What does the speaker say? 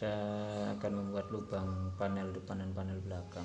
kita akan membuat lubang panel depan dan panel belakang.